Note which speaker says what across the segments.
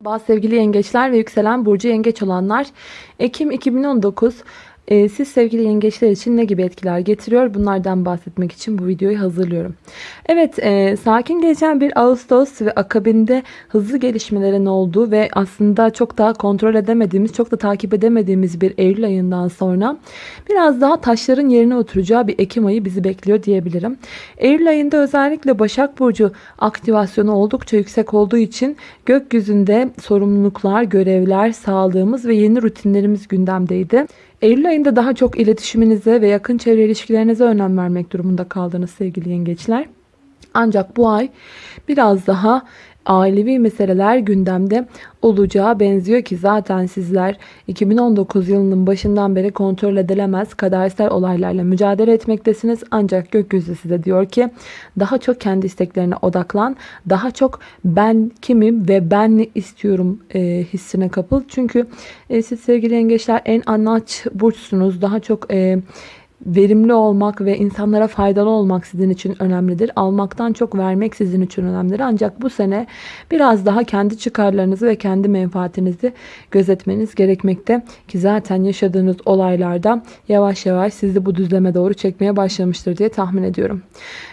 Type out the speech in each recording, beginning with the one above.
Speaker 1: Bazı sevgili yengeçler ve yükselen burcu yengeç olanlar. Ekim 2019 e, siz sevgili yengeçler için ne gibi etkiler getiriyor bunlardan bahsetmek için bu videoyu hazırlıyorum. Evet e, sakin geçen bir Ağustos ve akabinde hızlı gelişmelerin olduğu ve aslında çok daha kontrol edemediğimiz çok da takip edemediğimiz bir Eylül ayından sonra biraz daha taşların yerine oturacağı bir Ekim ayı bizi bekliyor diyebilirim. Eylül ayında özellikle Başak Burcu aktivasyonu oldukça yüksek olduğu için gökyüzünde sorumluluklar, görevler, sağlığımız ve yeni rutinlerimiz gündemdeydi. Eylül ayında daha çok iletişiminize ve yakın çevre ilişkilerinize önem vermek durumunda kaldınız sevgili yengeçler. Ancak bu ay biraz daha ailevi meseleler gündemde olacağı benziyor ki zaten sizler 2019 yılının başından beri kontrol edilemez kadersel olaylarla mücadele etmektesiniz. Ancak gökyüzü size diyor ki daha çok kendi isteklerine odaklan. Daha çok ben kimim ve ben ne istiyorum e, hissine kapıl. Çünkü e, siz sevgili yengeçler en anaç burçsunuz. Daha çok... E, verimli olmak ve insanlara faydalı olmak sizin için önemlidir. Almaktan çok vermek sizin için önemlidir. Ancak bu sene biraz daha kendi çıkarlarınızı ve kendi menfaatinizi gözetmeniz gerekmekte. Ki zaten yaşadığınız olaylarda yavaş yavaş sizi bu düzleme doğru çekmeye başlamıştır diye tahmin ediyorum.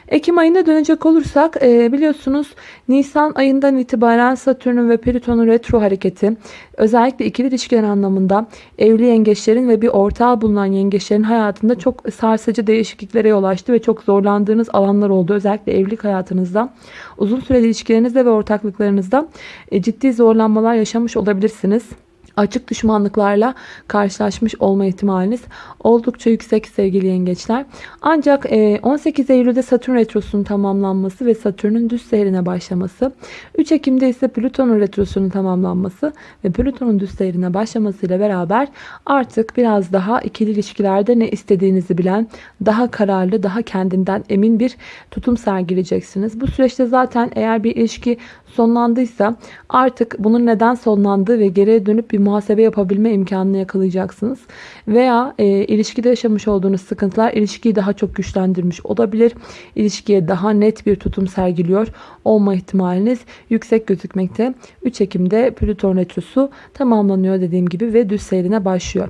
Speaker 1: Ekim ayına dönecek olursak e, biliyorsunuz Nisan ayından itibaren Satürn'ün ve Plüton'un retro hareketi özellikle ikili ilişkiler anlamında evli yengeçlerin ve bir ortağı bulunan yengeçlerin hayatında çok sarsıcı değişikliklere yol açtı ve çok zorlandığınız alanlar oldu. Özellikle evlilik hayatınızda uzun süreli ilişkilerinizde ve ortaklıklarınızda e, ciddi zorlanmalar yaşamış olabilirsiniz açık düşmanlıklarla karşılaşmış olma ihtimaliniz oldukça yüksek sevgili yengeçler. Ancak 18 e, Eylül'de Satürn Retrosu'nun tamamlanması ve Satürn'ün düz seyrine başlaması, 3 Ekim'de ise Plüton'un Retrosu'nun tamamlanması ve Plüton'un düz seyrine başlamasıyla beraber artık biraz daha ikili ilişkilerde ne istediğinizi bilen, daha kararlı, daha kendinden emin bir tutum sergileyeceksiniz. Bu süreçte zaten eğer bir ilişki sonlandıysa artık bunun neden sonlandığı ve geriye dönüp bir muhasebe yapabilme imkanını yakalayacaksınız. Veya e, ilişkide yaşamış olduğunuz sıkıntılar ilişkiyi daha çok güçlendirmiş olabilir. İlişkiye daha net bir tutum sergiliyor olma ihtimaliniz yüksek gözükmekte. 3 Ekim'de Plüton Retrosu tamamlanıyor dediğim gibi ve düz seyrine başlıyor.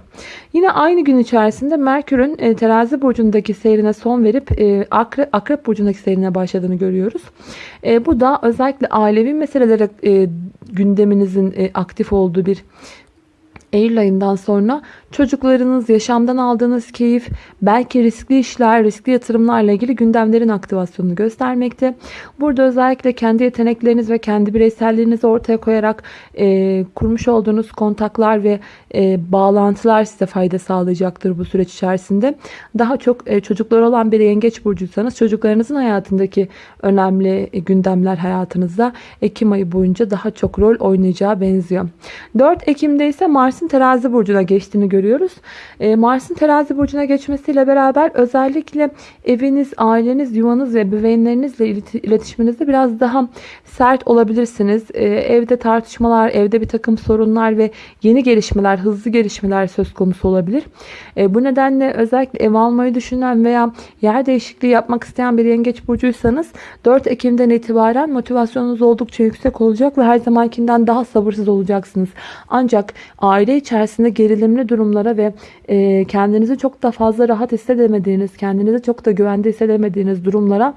Speaker 1: Yine aynı gün içerisinde Merkür'ün e, terazi burcundaki seyrine son verip e, akrep, akrep burcundaki seyrine başladığını görüyoruz. E, bu da özellikle ailevi meselelere e, gündeminizin e, aktif olduğu bir Eylül ayından sonra çocuklarınız, yaşamdan aldığınız keyif, belki riskli işler, riskli yatırımlarla ilgili gündemlerin aktivasyonunu göstermekte. Burada özellikle kendi yetenekleriniz ve kendi bireyselliğinizi ortaya koyarak e, kurmuş olduğunuz kontaklar ve e, bağlantılar size fayda sağlayacaktır bu süreç içerisinde. Daha çok e, çocuklar olan bir yengeç burcuysanız çocuklarınızın hayatındaki önemli e, gündemler hayatınızda Ekim ayı boyunca daha çok rol oynayacağı benziyor. 4 Ekim'de ise Mars'ın terazi burcuna geçtiğini görüyoruz. E, Mars'ın terazi burcuna geçmesiyle beraber özellikle eviniz, aileniz, yuvanız ve bebeğinlerinizle iletişiminizde biraz daha sert olabilirsiniz. E, evde tartışmalar, evde bir takım sorunlar ve yeni gelişmeler, hızlı gelişmeler söz konusu olabilir. E, bu nedenle özellikle ev almayı düşünen veya yer değişikliği yapmak isteyen bir yengeç burcuysanız 4 Ekim'den itibaren motivasyonunuz oldukça yüksek olacak ve her zamankinden daha sabırsız olacaksınız. Ancak aile içerisinde gerilimli durumlara ve e, kendinizi çok da fazla rahat hissedemediğiniz, kendinizi çok da güvende hissedemediğiniz durumlara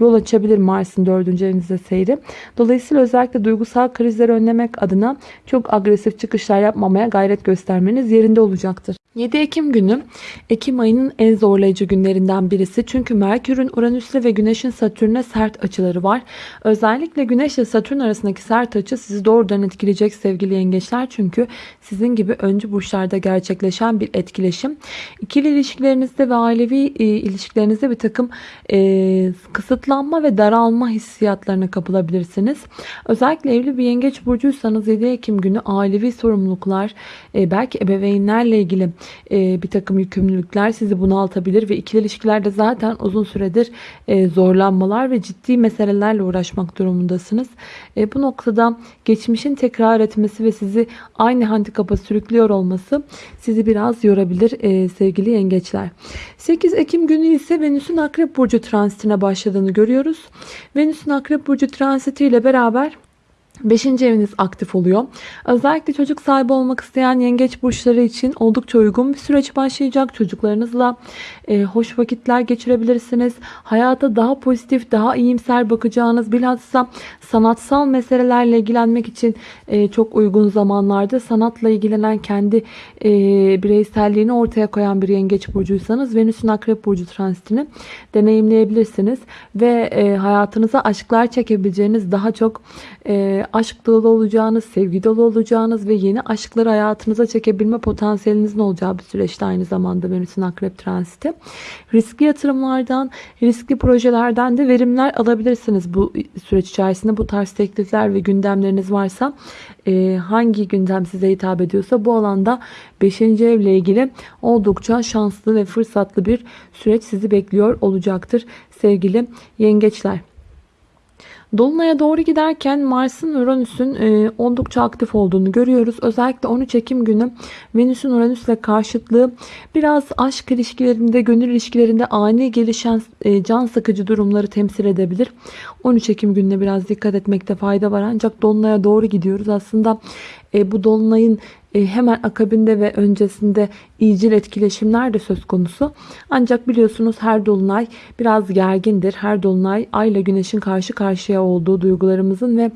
Speaker 1: yol açabilir Mars'ın 4. evinizde seyri. Dolayısıyla özellikle duygusal krizleri önlemek adına çok agresif çıkışlar yapmamaya gayret göstermeniz yerinde olacaktır. 7 Ekim günü Ekim ayının en zorlayıcı günlerinden birisi. Çünkü Merkür'ün Uranüs'le ve Güneş'in Satürn'e sert açıları var. Özellikle Güneş ile Satürn arasındaki sert açı sizi doğrudan etkileyecek sevgili yengeçler. Çünkü sizin gibi öncü burçlarda gerçekleşen bir etkileşim. İkili ilişkilerinizde ve ailevi e, ilişkilerinizde bir takım e, kısıtlanma ve daralma hissiyatlarına kapılabilirsiniz. Özellikle evli bir yengeç burcuysanız 7 Ekim günü ailevi sorumluluklar, e, belki ebeveynlerle ilgili e, bir takım yükümlülükler sizi bunaltabilir ve ikili ilişkilerde zaten uzun süredir e, zorlanmalar ve ciddi meselelerle uğraşmak durumundasınız. E, bu noktada geçmişin tekrar etmesi ve sizi aynı handikapa sürüklüyor olması sizi biraz yorabilir e, sevgili yengeçler. 8 Ekim günü ise Venüs'ün Akrep Burcu transitine başladığını görüyoruz. Venüs'ün Akrep Burcu transiti ile beraber Beşinci eviniz aktif oluyor. Özellikle çocuk sahibi olmak isteyen yengeç burçları için oldukça uygun bir süreç başlayacak. Çocuklarınızla e, hoş vakitler geçirebilirsiniz. Hayata daha pozitif, daha iyimser bakacağınız bilhassa sanatsal meselelerle ilgilenmek için e, çok uygun zamanlarda sanatla ilgilenen kendi e, bireyselliğini ortaya koyan bir yengeç burcuysanız Venüs'ün akrep burcu transitini deneyimleyebilirsiniz. Ve e, hayatınıza aşklar çekebileceğiniz daha çok e, aşk dolu olacağınız, sevgi dolu olacağınız ve yeni aşkları hayatınıza çekebilme potansiyelinizin olacağı bir süreçte aynı zamanda Venüs'ün akrep transiti. Riskli yatırımlardan, riskli projelerden de verimler alabilirsiniz bu süreç içerisinde. Bu tarz teklifler ve gündemleriniz varsa e, hangi gündem size hitap ediyorsa bu alanda 5. evle ilgili oldukça şanslı ve fırsatlı bir süreç sizi bekliyor olacaktır sevgili yengeçler. Dolunay'a doğru giderken Mars'ın Uranüs'ün e, oldukça aktif olduğunu görüyoruz. Özellikle 13 Ekim günü Venüs'ün Uranüs'le karşıtlığı biraz aşk ilişkilerinde, gönül ilişkilerinde ani gelişen e, can sıkıcı durumları temsil edebilir. 13 Ekim gününe biraz dikkat etmekte fayda var. Ancak Dolunay'a doğru gidiyoruz. Aslında e, bu Dolunay'ın e, hemen akabinde ve öncesinde iyicil etkileşimler de söz konusu. Ancak biliyorsunuz her dolunay biraz gergindir. Her dolunay ay ile güneşin karşı karşıya olduğu duygularımızın ve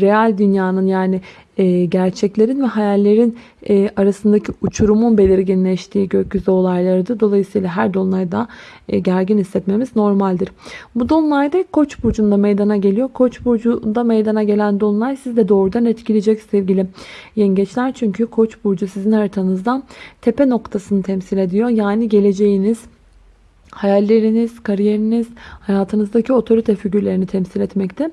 Speaker 1: real dünyanın yani e, gerçeklerin ve hayallerin e, arasındaki uçurumun belirginleştiği gökyüzü olaylarıdır. Dolayısıyla her dolunayda e, gergin hissetmemiz normaldir. Bu dolunayda Koç burcunda meydana geliyor. Koç burcunda meydana gelen dolunay sizi de doğrudan etkileyecek sevgili yengeçler. Çünkü Koç burcu sizin haritanızdan tepe noktasını temsil ediyor. Yani geleceğiniz, hayalleriniz, kariyeriniz, hayatınızdaki otorite figürlerini temsil etmekte.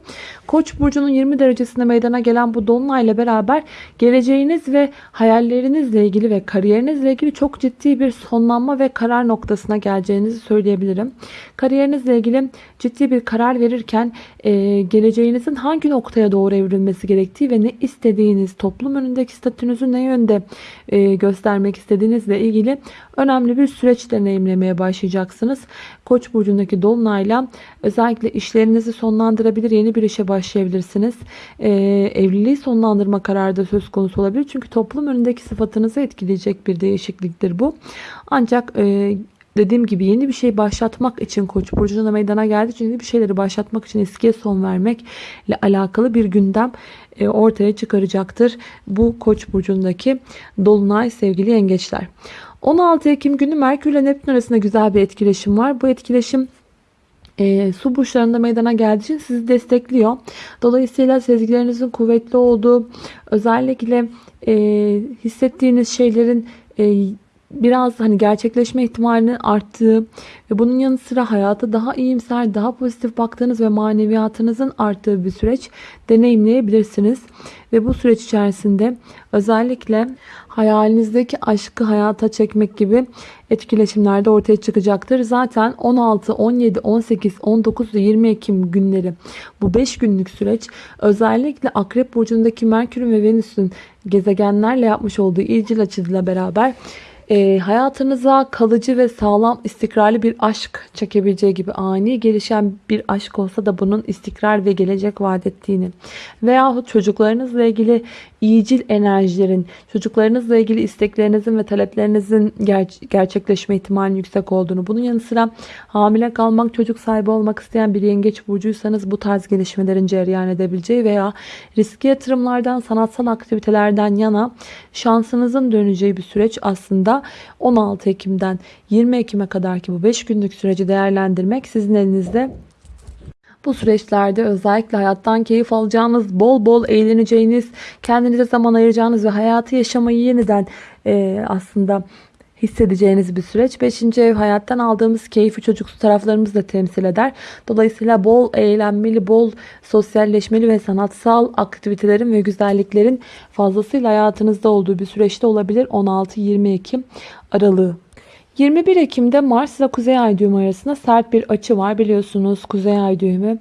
Speaker 1: Koç burcunun 20 derecesinde meydana gelen bu dolunayla beraber geleceğiniz ve hayallerinizle ilgili ve kariyerinizle ilgili çok ciddi bir sonlanma ve karar noktasına geleceğinizi söyleyebilirim. Kariyerinizle ilgili ciddi bir karar verirken e, geleceğinizin hangi noktaya doğru evrilmesi gerektiği ve ne istediğiniz, toplum önündeki statünüzü ne yönde e, göstermek istediğinizle ilgili önemli bir süreç deneyimlemeye başlayacaksınız. Koç burcundaki dolunayla özellikle işlerinizi sonlandırabilir, yeni bir işe başlayabilirsiniz. Ee, evliliği sonlandırma kararı da söz konusu olabilir. Çünkü toplum önündeki sıfatınızı etkileyecek bir değişikliktir bu. Ancak e, dediğim gibi yeni bir şey başlatmak için Koç burcunda meydana geldi. Çünkü bir şeyleri başlatmak için eskiye son vermekle alakalı bir gündem e, ortaya çıkaracaktır. Bu Koç burcundaki dolunay sevgili yengeçler. 16 Ekim günü Merkür ile Neptün arasında güzel bir etkileşim var. Bu etkileşim e, su burçlarında meydana geldiği için sizi destekliyor. Dolayısıyla sezgilerinizin kuvvetli olduğu, özellikle e, hissettiğiniz şeylerin e, biraz hani gerçekleşme ihtimalinin arttığı ve bunun yanı sıra hayata daha iyimser, daha pozitif baktığınız ve maneviyatınızın arttığı bir süreç deneyimleyebilirsiniz. Ve bu süreç içerisinde özellikle hayalinizdeki aşkı hayata çekmek gibi etkileşimlerde ortaya çıkacaktır. Zaten 16, 17, 18, 19 ve 20 Ekim günleri bu 5 günlük süreç özellikle Akrep Burcu'ndaki Merkür'ün ve Venüs'ün gezegenlerle yapmış olduğu ilcil açıyla beraber e, hayatınıza kalıcı ve sağlam istikrarlı bir aşk çekebileceği gibi ani gelişen bir aşk olsa da bunun istikrar ve gelecek vaat ettiğini veyahut çocuklarınızla ilgili iyicil enerjilerin, çocuklarınızla ilgili isteklerinizin ve taleplerinizin ger- gerçekleşme ihtimalinin yüksek olduğunu, bunun yanı sıra hamile kalmak, çocuk sahibi olmak isteyen bir yengeç burcuysanız bu tarz gelişmelerin cereyan edebileceği veya riski yatırımlardan, sanatsal aktivitelerden yana şansınızın döneceği bir süreç aslında 16 Ekim'den 20 Ekim'e kadar ki bu 5 günlük süreci değerlendirmek sizin elinizde. Bu süreçlerde özellikle hayattan keyif alacağınız, bol bol eğleneceğiniz, kendinize zaman ayıracağınız ve hayatı yaşamayı yeniden e, aslında hissedeceğiniz bir süreç. Beşinci ev hayattan aldığımız keyfi çocuksu taraflarımızı da temsil eder. Dolayısıyla bol eğlenmeli, bol sosyalleşmeli ve sanatsal aktivitelerin ve güzelliklerin fazlasıyla hayatınızda olduğu bir süreçte olabilir. 16-20 Ekim aralığı. 21 Ekim'de Mars ile Kuzey Ay düğümü arasında sert bir açı var. Biliyorsunuz Kuzey Ay düğümü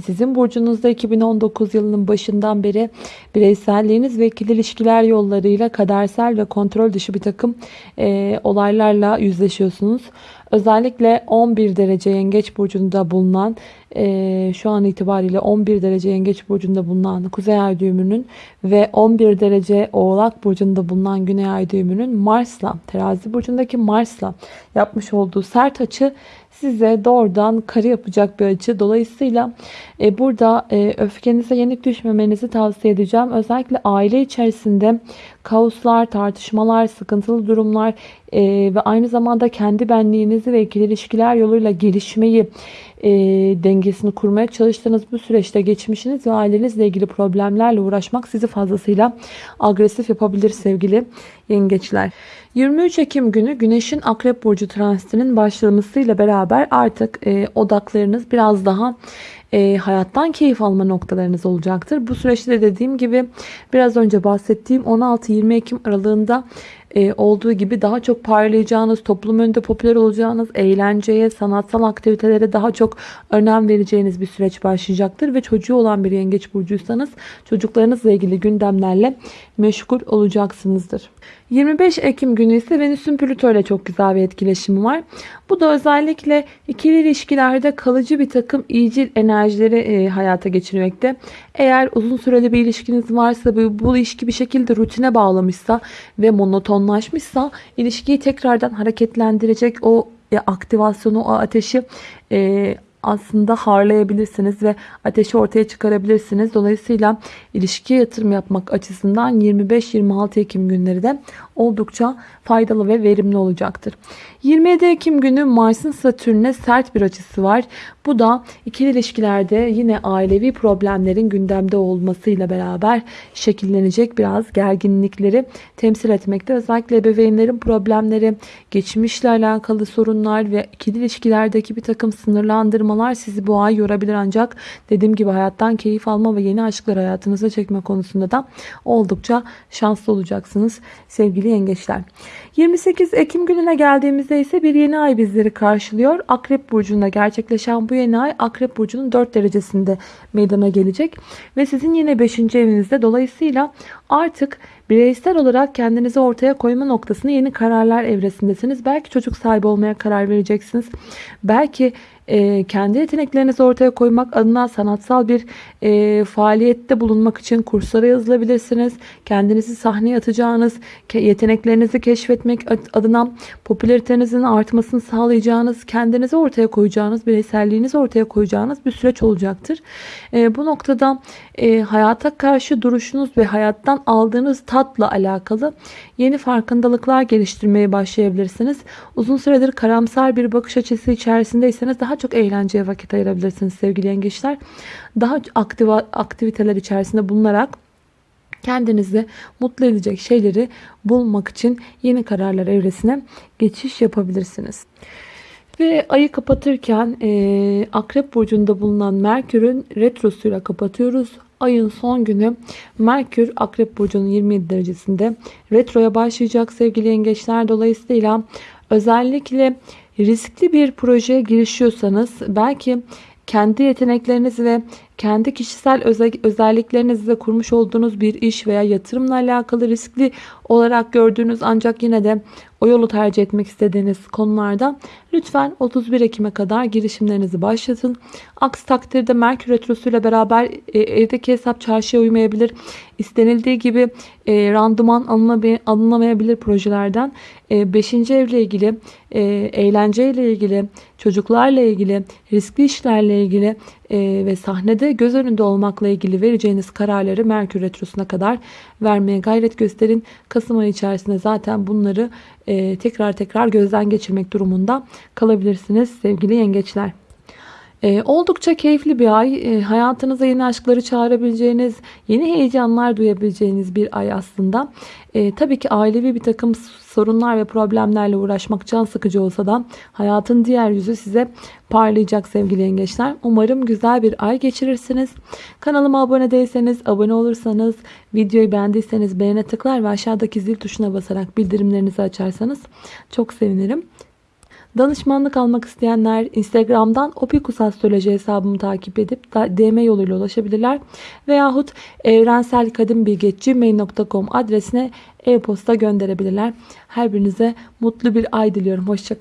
Speaker 1: sizin burcunuzda 2019 yılının başından beri bireyselliğiniz ve ikili ilişkiler yollarıyla kadersel ve kontrol dışı bir takım e, olaylarla yüzleşiyorsunuz. Özellikle 11 derece yengeç burcunda bulunan e, şu an itibariyle 11 derece yengeç burcunda bulunan kuzey ay düğümünün ve 11 derece oğlak burcunda bulunan güney ay düğümünün Mars'la terazi burcundaki Mars'la yapmış olduğu sert açı size doğrudan karı yapacak bir açı. Dolayısıyla e, burada e, öfkenize yenik düşmemenizi tavsiye edeceğim. Özellikle aile içerisinde kaoslar, tartışmalar, sıkıntılı durumlar e, ve aynı zamanda kendi benliğinizi ve ikili ilişkiler yoluyla gelişmeyi e, dengesini kurmaya çalıştığınız bu süreçte geçmişiniz ve ailenizle ilgili problemlerle uğraşmak sizi fazlasıyla agresif yapabilir sevgili yengeçler. 23 Ekim günü Güneş'in Akrep Burcu transitinin başlamasıyla beraber artık e, odaklarınız biraz daha e, hayattan keyif alma noktalarınız olacaktır. Bu süreçte de dediğim gibi biraz önce bahsettiğim 16-20 Ekim aralığında e, olduğu gibi daha çok parlayacağınız, toplum önünde popüler olacağınız, eğlenceye, sanatsal aktivitelere daha çok önem vereceğiniz bir süreç başlayacaktır. Ve çocuğu olan bir yengeç burcuysanız çocuklarınızla ilgili gündemlerle meşgul olacaksınızdır. 25 Ekim günü ise Venüs'ün Plüto ile çok güzel bir etkileşimi var. Bu da özellikle ikili ilişkilerde kalıcı bir takım iyicil enerjileri e, hayata geçirmekte. Eğer uzun süreli bir ilişkiniz varsa bu, bu ilişki bir şekilde rutine bağlamışsa ve monotonlaşmışsa ilişkiyi tekrardan hareketlendirecek o e, aktivasyonu, o ateşi e, aslında harlayabilirsiniz ve ateşi ortaya çıkarabilirsiniz. Dolayısıyla ilişkiye yatırım yapmak açısından 25-26 Ekim günleri de oldukça faydalı ve verimli olacaktır. 27 Ekim günü Mars'ın Satürn'e sert bir açısı var. Bu da ikili ilişkilerde yine ailevi problemlerin gündemde olmasıyla beraber şekillenecek biraz gerginlikleri temsil etmekte. Özellikle ebeveynlerin problemleri, geçmişle alakalı sorunlar ve ikili ilişkilerdeki bir takım sınırlandırmalar sizi bu ay yorabilir ancak dediğim gibi hayattan keyif alma ve yeni aşklar hayatınıza çekme konusunda da oldukça şanslı olacaksınız sevgili yengeçler. 28 Ekim gününe geldiğimizde ise bir yeni ay bizleri karşılıyor. Akrep Burcu'nda gerçekleşen bu yeni ay Akrep Burcu'nun 4 derecesinde meydana gelecek. Ve sizin yine 5. evinizde dolayısıyla artık bireysel olarak kendinizi ortaya koyma noktasını yeni kararlar evresindesiniz. Belki çocuk sahibi olmaya karar vereceksiniz. Belki e, kendi yeteneklerinizi ortaya koymak adına sanatsal bir e, faaliyette bulunmak için kurslara yazılabilirsiniz. Kendinizi sahneye atacağınız, yeteneklerinizi keşfetmek adına popülaritenizin artmasını sağlayacağınız, kendinizi ortaya koyacağınız, bireyselliğinizi ortaya koyacağınız bir süreç olacaktır. E, bu noktada e, hayata karşı duruşunuz ve hayattan aldığınız tatla alakalı yeni farkındalıklar geliştirmeye başlayabilirsiniz. Uzun süredir karamsar bir bakış açısı içerisindeyseniz daha çok eğlenceye vakit ayırabilirsiniz sevgili yengeçler. Daha aktif aktiviteler içerisinde bulunarak kendinizi mutlu edecek şeyleri bulmak için yeni kararlar evresine geçiş yapabilirsiniz. Ve ayı kapatırken e, Akrep Burcu'nda bulunan Merkür'ün retrosuyla kapatıyoruz. Ayın son günü Merkür Akrep Burcu'nun 27 derecesinde retroya başlayacak sevgili yengeçler. Dolayısıyla özellikle riskli bir projeye girişiyorsanız belki kendi yetenekleriniz ve kendi kişisel özelliklerinizle kurmuş olduğunuz bir iş veya yatırımla alakalı riskli olarak gördüğünüz ancak yine de o yolu tercih etmek istediğiniz konularda lütfen 31 Ekim'e kadar girişimlerinizi başlatın. Aksi takdirde Merkür Retrosu ile beraber e, evdeki hesap çarşıya uymayabilir. İstenildiği gibi e, randıman alınamayabilir projelerden. 5. E, evle ilgili, e, eğlenceyle ilgili, çocuklarla ilgili, riskli işlerle ilgili e, ve sahnede göz önünde olmakla ilgili vereceğiniz kararları Merkür Retrosu'na kadar vermeye gayret gösterin. Kasım ayı içerisinde zaten bunları e, tekrar tekrar gözden geçirmek durumunda kalabilirsiniz sevgili yengeçler. E, oldukça keyifli bir ay. E, hayatınıza yeni aşkları çağırabileceğiniz, yeni heyecanlar duyabileceğiniz bir ay aslında. E, tabii ki ailevi bir takım sorunlar ve problemlerle uğraşmak can sıkıcı olsa da hayatın diğer yüzü size parlayacak sevgili yengeçler. Umarım güzel bir ay geçirirsiniz. Kanalıma abone değilseniz, abone olursanız, videoyu beğendiyseniz beğene tıklar ve aşağıdaki zil tuşuna basarak bildirimlerinizi açarsanız çok sevinirim. Danışmanlık almak isteyenler Instagram'dan Opikus Astroloji hesabımı takip edip DM yoluyla ulaşabilirler. Veyahut evrenselkadimbilgi.gmail.com adresine e-posta gönderebilirler. Her birinize mutlu bir ay diliyorum. Hoşçakalın.